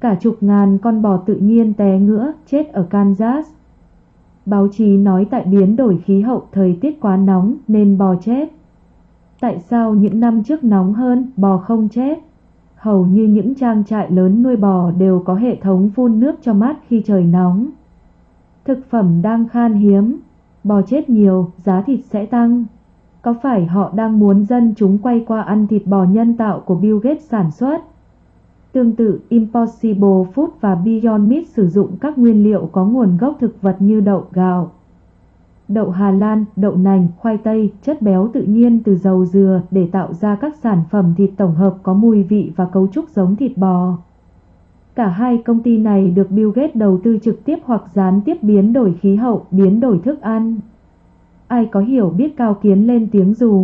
Cả chục ngàn con bò tự nhiên té ngựa chết ở Kansas. Báo chí nói tại biến đổi khí hậu thời tiết quá nóng nên bò chết. Tại sao những năm trước nóng hơn, bò không chết? Hầu như những trang trại lớn nuôi bò đều có hệ thống phun nước cho mát khi trời nóng. Thực phẩm đang khan hiếm, bò chết nhiều, giá thịt sẽ tăng. Có phải họ đang muốn dân chúng quay qua ăn thịt bò nhân tạo của Bill Gates sản xuất? Tương tự, Impossible Food và Beyond Meat sử dụng các nguyên liệu có nguồn gốc thực vật như đậu, gạo, đậu Hà Lan, đậu nành, khoai tây, chất béo tự nhiên từ dầu dừa để tạo ra các sản phẩm thịt tổng hợp có mùi vị và cấu trúc giống thịt bò. Cả hai công ty này được Bill Gates đầu tư trực tiếp hoặc gián tiếp biến đổi khí hậu, biến đổi thức ăn. Ai có hiểu biết cao kiến lên tiếng dù